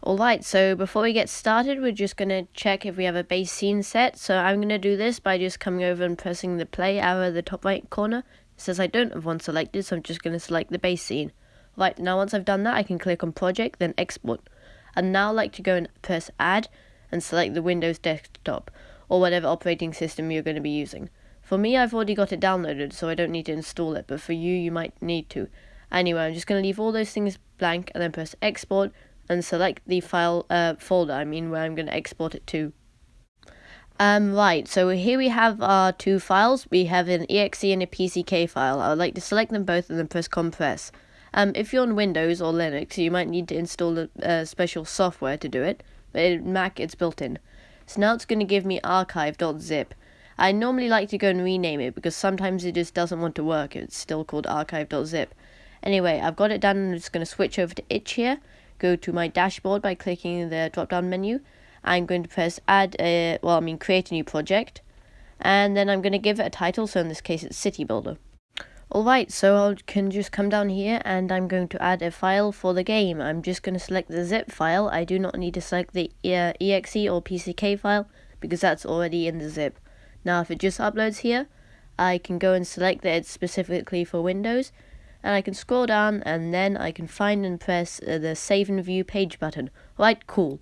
Alright, so before we get started, we're just going to check if we have a base scene set. So I'm going to do this by just coming over and pressing the play arrow at the top right corner. It says I don't have one selected, so I'm just going to select the base scene. Right, now once I've done that, I can click on Project, then Export. I'd now like to go and press Add and select the Windows desktop, or whatever operating system you're going to be using. For me, I've already got it downloaded, so I don't need to install it, but for you, you might need to. Anyway, I'm just going to leave all those things blank and then press Export and select the file uh, folder, I mean, where I'm going to export it to. Um, right, so here we have our two files. We have an exe and a pck file. I would like to select them both and then press compress. Um, if you're on Windows or Linux, you might need to install a, a special software to do it, but in Mac it's built in. So now it's going to give me archive.zip. I normally like to go and rename it because sometimes it just doesn't want to work. It's still called archive.zip. Anyway, I've got it done I'm just going to switch over to itch here go to my dashboard by clicking the drop down menu. I'm going to press add a, well, I mean create a new project. And then I'm going to give it a title, so in this case it's City Builder. Alright, so I can just come down here and I'm going to add a file for the game. I'm just going to select the zip file. I do not need to select the uh, exe or pck file because that's already in the zip. Now if it just uploads here, I can go and select that it's specifically for Windows and I can scroll down and then I can find and press uh, the save and view page button. Right, cool.